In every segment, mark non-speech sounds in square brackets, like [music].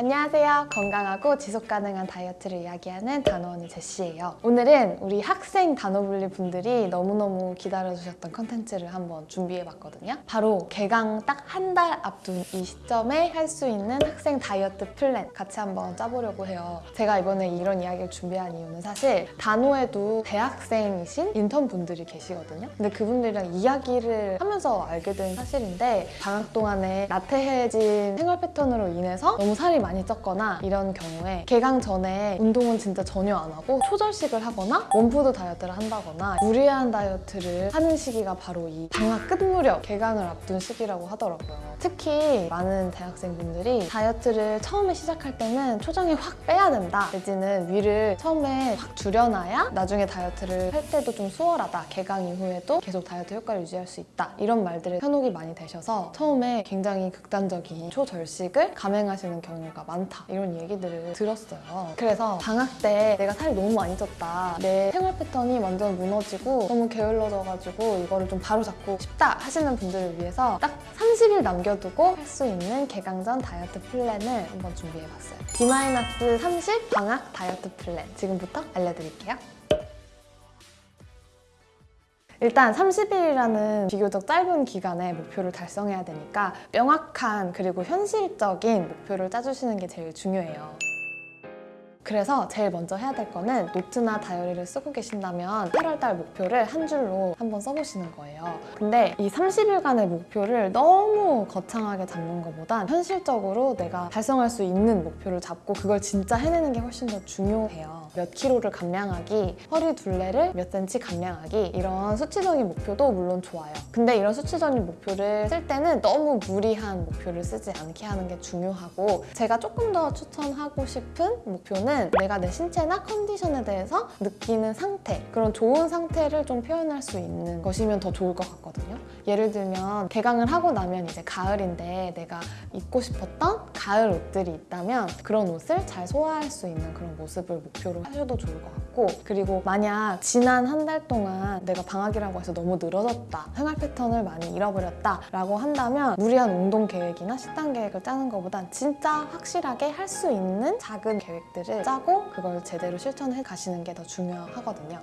안녕하세요. 건강하고 지속 가능한 다이어트를 이야기하는 단호언니 제시예요. 오늘은 우리 학생 단호블리 분들이 너무너무 기다려주셨던 컨텐츠를 한번 준비해봤거든요. 바로 개강 딱 한 달 앞둔 이 시점에 할 수 있는 학생 다이어트 플랜 같이 한번 짜보려고 해요. 제가 이번에 이런 이야기를 준비한 이유는 사실 단호에도 대학생이신 인턴 분들이 계시거든요. 근데 그분들이랑 이야기를 하면서 알게 된 사실인데 방학 동안에 나태해진 생활 패턴으로 인해서 너무 살이 많이 쪘거나 이런 경우에 개강 전에 운동은 진짜 전혀 안 하고 초절식을 하거나 원푸드 다이어트를 한다거나 무리한 다이어트를 하는 시기가 바로 이 방학 끝 무렵 개강을 앞둔 시기라고 하더라고요. 특히 많은 대학생분들이 다이어트를 처음에 시작할 때는 초장에 확 빼야 된다. 내지는 위를 처음에 확 줄여놔야 나중에 다이어트를 할 때도 좀 수월하다. 개강 이후에도 계속 다이어트 효과를 유지할 수 있다. 이런 말들을 현혹이 많이 되셔서 처음에 굉장히 극단적인 초절식을 감행하시는 경우가 많다. 이런 얘기들을 들었어요. 그래서 방학 때 내가 살이 너무 많이 쪘다. 내 생활 패턴이 완전 무너지고 너무 게을러져가지고 이거를 좀 바로잡고 싶다 하시는 분들을 위해서 딱 30일 남겨두고 할 수 있는 개강 전 다이어트 플랜을 한번 준비해봤어요. D-30 방학 다이어트 플랜. 지금부터 알려드릴게요 일단 30일이라는 비교적 짧은 기간에 목표를 달성해야 되니까 명확한 그리고 현실적인 목표를 짜주시는 게 제일 중요해요. 그래서 제일 먼저 해야 될 거는 노트나 다이어리를 쓰고 계신다면 8월달 목표를 한 줄로 한번 써보시는 거예요. 근데 이 30일간의 목표를 너무 거창하게 잡는 것보단 현실적으로 내가 달성할 수 있는 목표를 잡고 그걸 진짜 해내는 게 훨씬 더 중요해요. 몇 킬로를 감량하기, 허리 둘레를 몇 센치 감량하기 이런 수치적인 목표도 물론 좋아요. 근데 이런 수치적인 목표를 쓸 때는 너무 무리한 목표를 쓰지 않게 하는 게 중요하고 제가 조금 더 추천하고 싶은 목표는 내가 내 신체나 컨디션에 대해서 느끼는 상태 그런 좋은 상태를 좀 표현할 수 있는 것이면 더 좋을 것 같거든요. 예를 들면 개강을 하고 나면 이제 가을인데 내가 입고 싶었던 가을 옷들이 있다면 그런 옷을 잘 소화할 수 있는 그런 모습을 목표로 하셔도 좋을 것 같고 그리고 만약 지난 한 달 동안 내가 방학이라고 해서 너무 늘어졌다 생활 패턴을 많이 잃어버렸다 라고 한다면 무리한 운동 계획이나 식단 계획을 짜는 것보단 진짜 확실하게 할 수 있는 작은 계획들을 짜고 그걸 제대로 실천해 가시는 게 더 중요하거든요.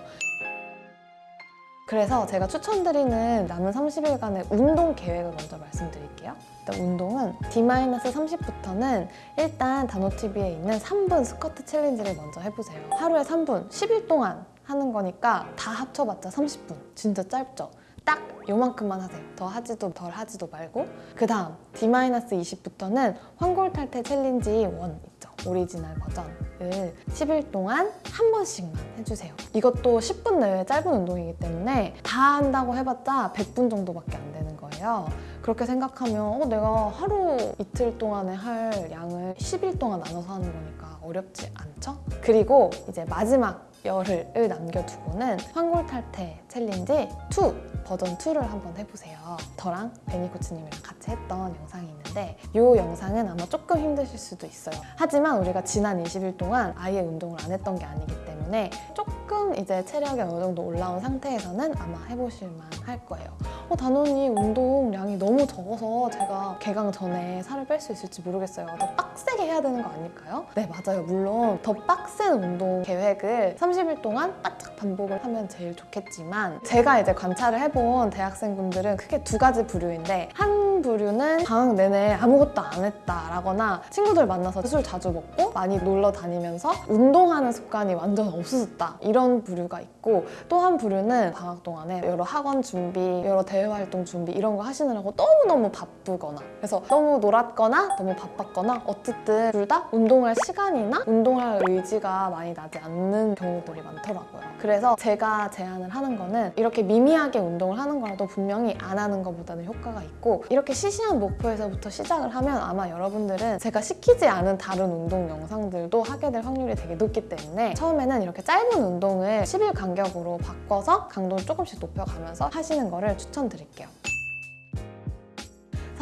그래서 제가 추천드리는 남은 30일간의 운동 계획을 먼저 말씀드릴게요. 일단 운동은 D-30부터는 일단 단호TV에 있는 3분 스쿼트 챌린지를 먼저 해보세요. 하루에 3분, 10일 동안 하는 거니까 다 합쳐봤자 30분. 진짜 짧죠? 딱 요만큼만 하세요. 더 하지도 덜 하지도 말고 그 다음 D-20부터는 환골탈태 챌린지 1 있죠. 오리지널 버전을 10일 동안 한 번씩만 해주세요. 이것도 10분 내외 짧은 운동이기 때문에 다 한다고 해봤자 100분 정도밖에 안 되는 거예요. 그렇게 생각하면 어, 내가 하루 이틀 동안에 할 양을 10일 동안 나눠서 하는 거니까 어렵지 않죠? 그리고 이제 마지막 열흘을 남겨두고는 환골탈태 챌린지 2 버전 2를 한번 해보세요. 저랑 베니 코치님이랑 같이 했던 영상이 있는데 이 영상은 아마 조금 힘드실 수도 있어요. 하지만 우리가 지난 20일 동안 아예 운동을 안 했던 게 아니기 때문에 조금 이제 체력이 어느 정도 올라온 상태에서는 아마 해보실만 할 거예요. 어, 단원이 운동량이 너무 적어서 제가 개강 전에 살을 뺄 수 있을지 모르겠어요. 더 빡세게 해야 되는 거 아닐까요? 네, 맞아요. 물론 더 빡센 운동 계획을 30일 동안 바짝 반복을 하면 제일 좋겠지만 제가 이제 관찰을 해본 대학생분들은 크게 두 가지 부류인데 한 부류는 방학 내내 아무것도 안 했다라거나 친구들 만나서 술 자주 먹고 많이 놀러 다니면서 운동하는 습관이 완전 없어졌다 이런 부류가 있고 또 한 부류는 방학 동안에 여러 학원 준비, 여러 대외 활동 준비 이런 거 하시느라고 너무너무 바쁘거나 그래서 너무 놀았거나 너무 바빴거나 어쨌든 둘 다 운동할 시간이나 운동할 의지가 많이 나지 않는 경우들이 많더라고요. 그래서 제가 제안을 하는 거는 이렇게 미미하게 운동을 하는 거라도 분명히 안 하는 것보다는 효과가 있고 이렇게 시시한 목표에서부터 시작을 하면 아마 여러분들은 제가 시키지 않은 다른 운동 영상들도 하게 될 확률이 되게 높기 때문에 처음에는 이렇게 짧은 운동을 10일 간격으로 바꿔서 강도를 조금씩 높여가면서 하시는 거를 추천드릴게요.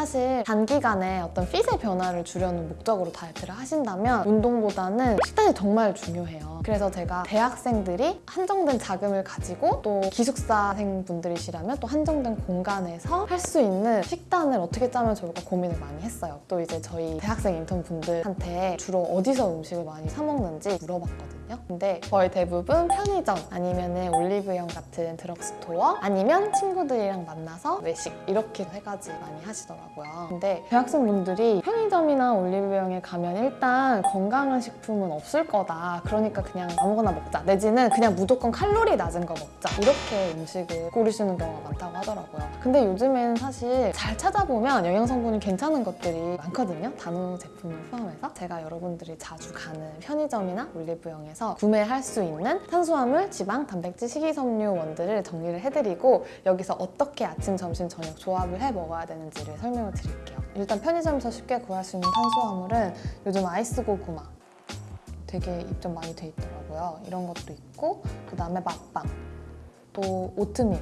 사실 단기간에 어떤 핏의 변화를 주려는 목적으로 다이어트를 하신다면 운동보다는 식단이 정말 중요해요. 그래서 제가 대학생들이 한정된 자금을 가지고 또 기숙사생 분들이시라면 또 한정된 공간에서 할 수 있는 식단을 어떻게 짜면 좋을까 고민을 많이 했어요. 또 이제 저희 대학생 인턴 분들한테 주로 어디서 음식을 많이 사 먹는지 물어봤거든요. 근데 거의 대부분 편의점 아니면 올리브영 같은 드럭스토어 아니면 친구들이랑 만나서 외식 이렇게 세 가지 많이 하시더라고요. 근데 대학생분들이 편의점이나 올리브영에 가면 일단 건강한 식품은 없을 거다. 그러니까 그냥 아무거나 먹자. 내지는 그냥 무조건 칼로리 낮은 거 먹자. 이렇게 음식을 고르시는 경우가 많다고 하더라고요. 근데 요즘엔 사실 잘 찾아보면 영양 성분이 괜찮은 것들이 많거든요. 단호 제품을 포함해서 제가 여러분들이 자주 가는 편의점이나 올리브영에 서 구매할 수 있는 탄수화물, 지방, 단백질, 식이섬유 원들을 정리를 해드리고 여기서 어떻게 아침, 점심, 저녁 조합을 해 먹어야 되는지를 설명을 드릴게요. 일단 편의점에서 쉽게 구할 수 있는 탄수화물은 요즘 아이스 고구마 되게 입점 많이 돼 있더라고요. 이런 것도 있고 그 다음에 맛빵 또 오트밀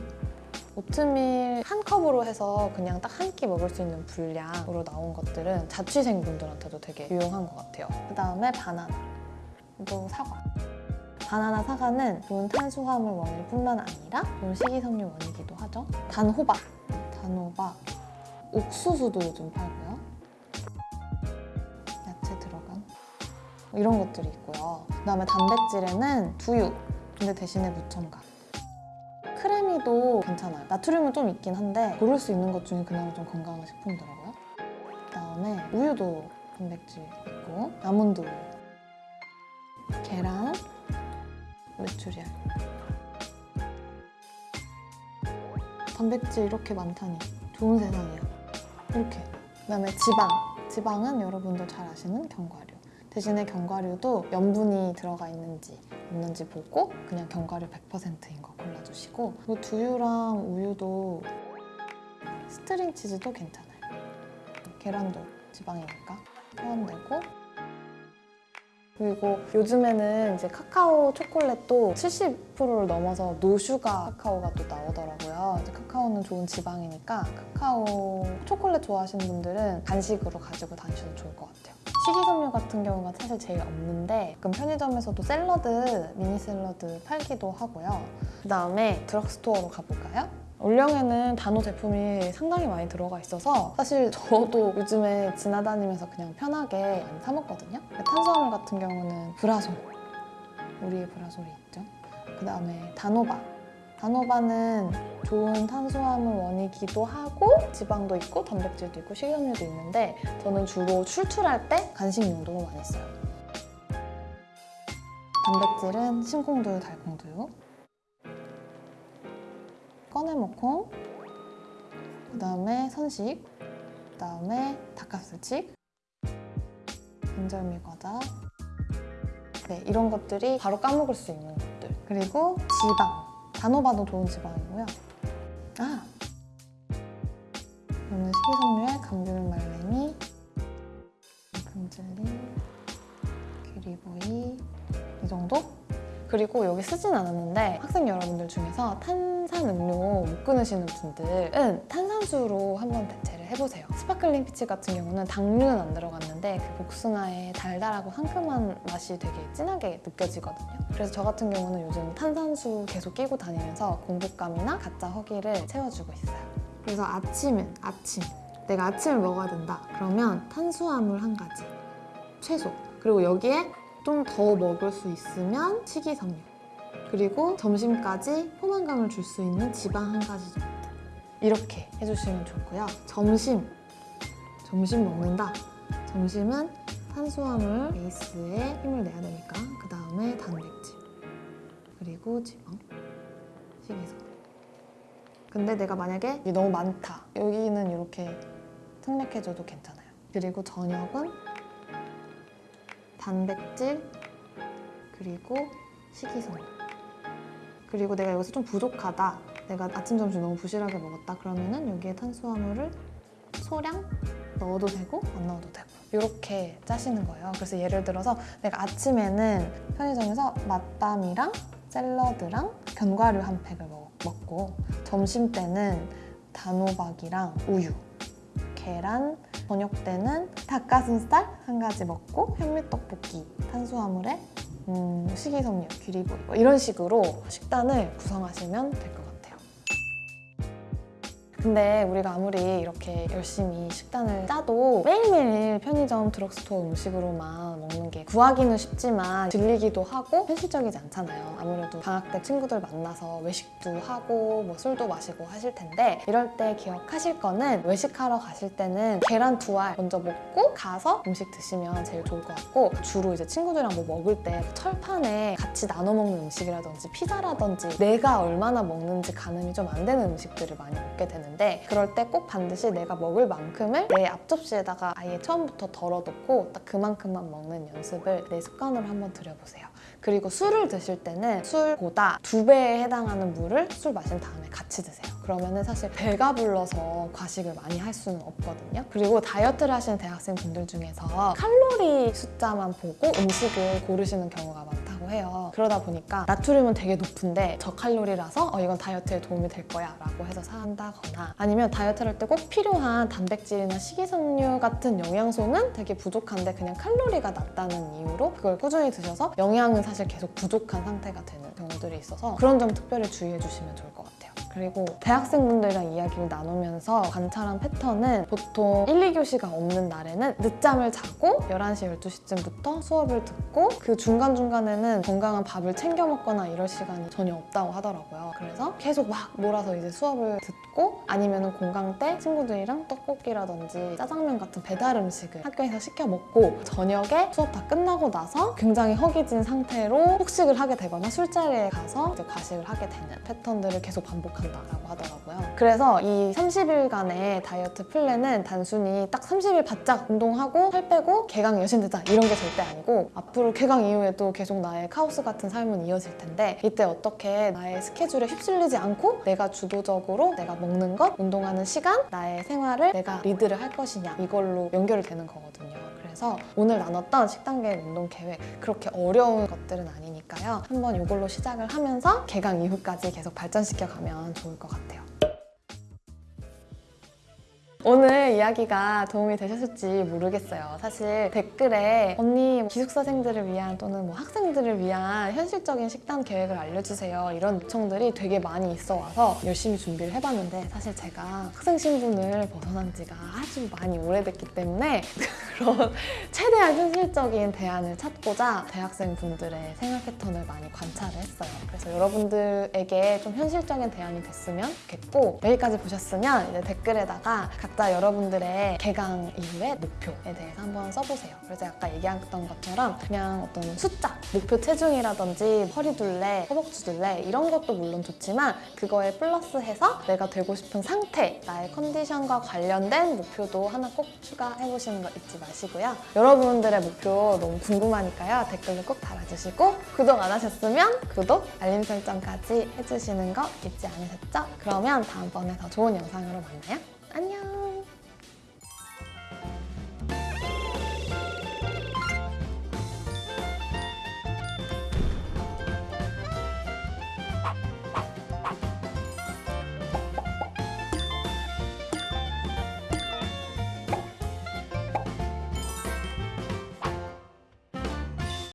오트밀 한 컵으로 해서 그냥 딱 한 끼 먹을 수 있는 분량으로 나온 것들은 자취생분들한테도 되게 유용한 것 같아요. 그 다음에 바나나 또 사과 바나나 사과는 좋은 탄수화물 원일 뿐만 아니라 좋은 식이섬유 원이기도 하죠. 단호박 단호박 옥수수도 요즘 팔고요. 야채 들어간 이런 것들이 있고요. 그 다음에 단백질에는 두유, 근데 대신에 무첨가. 크래미도 괜찮아요. 나트륨은 좀 있긴 한데 고를 수 있는 것 중에 그나마 좀 건강한 식품이더라고요. 그다음에 우유도 단백질 있고 아몬드 우유, 계란, 메추리알. 단백질 이렇게 많다니 좋은 세상이야. 이렇게. 그 다음에 지방. 지방은 여러분도 잘 아시는 견과류. 대신에 견과류도 염분이 들어가 있는지 없는지 보고 그냥 견과류 100%인 거 골라주시고 그리고 두유랑 우유도 스트링 치즈도 괜찮아요. 계란도 지방이니까 포함되고 그리고 요즘에는 이제 카카오 초콜릿도 70%를 넘어서 no sugar 카카오가 또 나오더라고요. 이제 카카오는 좋은 지방이니까 카카오 초콜릿 좋아하시는 분들은 간식으로 가지고 다니셔도 좋을 것 같아요. 식이섬유 같은 경우가 사실 제일 없는데 가끔 편의점에서도 샐러드, 미니 샐러드 팔기도 하고요. 그 다음에 드럭스토어로 가볼까요? 올영에는 단호 제품이 상당히 많이 들어가 있어서 사실 저도 요즘에 지나다니면서 그냥 편하게 많이 사 먹거든요. 탄수화물 같은 경우는 브라솔, 우리의 브라솔이 있죠. 그 다음에 단호바. 단호바는 좋은 탄수화물 원이기도 하고 지방도 있고 단백질도 있고 식이섬유도 있는데 저는 주로 출출할 때 간식 용도로 많이 써요. 단백질은 심콩두유, 달콩두유. 꺼내먹고 그 다음에 선식 그 다음에 닭가슴치 인절미 과자. 네 이런 것들이 바로 까먹을 수 있는 것들. 그리고 지방. 단호박도 좋은 지방이고요. 아! 이거는 식이섬유에 감귤 말랭이 금즐리 귀리보이 이 정도? 그리고 여기 쓰진 않았는데 학생 여러분들 중에서 탄산음료 못 끊으시는 분들은 탄산수로 한번 대체를 해보세요. sparkling peach 같은 경우는 당류는 안 들어갔는데 그 복숭아의 달달하고 상큼한 맛이 되게 진하게 느껴지거든요. 그래서 저 같은 경우는 요즘 탄산수 계속 끼고 다니면서 공복감이나 가짜 허기를 채워주고 있어요. 그래서 아침은 아침. 내가 아침을 먹어야 된다. 그러면 탄수화물 한 가지. 최소. 그리고 여기에 좀 더 먹을 수 있으면 식이섬유 그리고 점심까지 포만감을 줄 수 있는 지방 한 가지 정도. 이렇게 해주시면 좋고요. 점심. 점심 먹는다. 점심은 탄수화물 베이스에 힘을 내야 되니까 그 다음에 단백질. 그리고 지방. 식이섬유 근데 내가 만약에 너무 많다. 여기는 이렇게 생략해줘도 괜찮아요. 그리고 저녁은 단백질 그리고 식이섬유. 그리고 내가 여기서 좀 부족하다. 내가 아침 점심 너무 부실하게 먹었다. 그러면은 여기에 탄수화물을 소량 넣어도 되고 안 넣어도 되고. 이렇게 짜시는 거예요. 그래서 예를 들어서 내가 아침에는 편의점에서 맛밤이랑 샐러드랑 견과류 한 팩을 먹, 먹고 점심 때는 단호박이랑 우유 계란, 저녁 때는 닭가슴살 한 가지 먹고 현미떡볶이, 탄수화물에 음, 식이섬유, 귀리보리 뭐 이런 식으로 식단을 구성하시면 될 것 같아요. 근데 우리가 아무리 이렇게 열심히 식단을 짜도 매일매일 편의점 드럭스토어 음식으로만 먹는 게 구하기는 쉽지만 질리기도 하고 현실적이지 않잖아요. 아무래도 방학 때 친구들 만나서 외식도 하고 뭐 술도 마시고 하실 텐데 이럴 때 기억하실 거는 외식하러 가실 때는 계란 두 알 먼저 먹고 가서 음식 드시면 제일 좋을 것 같고 주로 이제 친구들이랑 뭐 먹을 때 철판에 같이 나눠 먹는 음식이라든지 피자라든지 내가 얼마나 먹는지 가늠이 좀 안 되는 음식들을 많이 먹게 되는 데 그럴 때 꼭 반드시 내가 먹을 만큼을 내 앞접시에다가 아예 처음부터 덜어놓고 딱 그만큼만 먹는 연습을 내 습관으로 한번 들여보세요. 그리고 술을 드실 때는 술보다 두 배에 해당하는 물을 술 마신 다음에 같이 드세요. 그러면은 사실 배가 불러서 과식을 많이 할 수는 없거든요. 그리고 다이어트를 하시는 대학생분들 중에서 칼로리 숫자만 보고 음식을 고르시는 경우가 많다고 해요. 그러다 보니까 나트륨은 되게 높은데 저칼로리라서 어, 이건 다이어트에 도움이 될 거야 라고 해서 산다거나 아니면 다이어트를 할 때 꼭 필요한 단백질이나 식이섬유 같은 영양소는 되게 부족한데 그냥 칼로리가 낮다는 이유로 그걸 꾸준히 드셔서 영양은 사실 계속 부족한 상태가 되는 경우들이 있어서 그런 점 특별히 주의해 주시면 좋을 것 같아요. 그리고 대학생분들이랑 이야기를 나누면서 관찰한 패턴은 보통 1, 2교시가 없는 날에는 늦잠을 자고 11시, 12시쯤부터 수업을 듣고 그 중간중간에는 건강한 밥을 챙겨 먹거나 이럴 시간이 전혀 없다고 하더라고요. 그래서 계속 막 몰아서 이제 수업을 듣고 아니면 공강 때 친구들이랑 떡볶이라든지 짜장면 같은 배달 음식을 학교에서 시켜 먹고 저녁에 수업 다 끝나고 나서 굉장히 허기진 상태로 폭식을 하게 되거나 술자리에 가서 이제 과식을 하게 되는 패턴들을 계속 반복 한다라고 하더라고요. 그래서 이 30일간의 다이어트 플랜은 단순히 딱 30일 바짝 운동하고 살 빼고 개강 여신되자 이런 게 절대 아니고 앞으로 개강 이후에도 계속 나의 카오스 같은 삶은 이어질 텐데 이때 어떻게 나의 스케줄에 휩쓸리지 않고 내가 주도적으로 내가 먹는 것, 운동하는 시간, 나의 생활을 내가 리드를 할 것이냐 이걸로 연결이 되는 거거든요. 그래서 오늘 나눴던 식단 계획, 운동 계획 그렇게 어려운 것들은 아니니까요. 한번 이걸로 시작을 하면서 개강 이후까지 계속 발전시켜 가면 좋을 것 같아요. 오늘 이야기가 도움이 되셨을지 모르겠어요. 사실 댓글에 언니 기숙사생들을 위한 또는 뭐 학생들을 위한 현실적인 식단 계획을 알려주세요. 이런 요청들이 되게 많이 있어 와서 열심히 준비를 해봤는데 사실 제가 학생 신분을 벗어난 지가 아주 많이 오래됐기 때문에 [laughs] 그런 최대한 현실적인 대안을 찾고자 대학생 분들의 생활 패턴을 많이 관찰을 했어요. 그래서 여러분들에게 좀 현실적인 대안이 됐으면 좋겠고 여기까지 보셨으면 이제 댓글에다가 각자 여러분들의 개강 이후의 목표에 대해서 한번 써보세요. 그래서 아까 얘기했던 것처럼 그냥 어떤 숫자, 목표 체중이라든지 허리둘레, 허벅지둘레 이런 것도 물론 좋지만 그거에 플러스해서 내가 되고 싶은 상태, 나의 컨디션과 관련된 목표도 하나 꼭 추가해보시는 거 잊지 마시고요. 여러분들의 목표 너무 궁금하니까요. 댓글로 꼭 달아주시고 구독 안 하셨으면 구독, 알림 설정까지 해주시는 거 잊지 않으셨죠? 그러면 다음번에 더 좋은 영상으로 만나요. 안녕!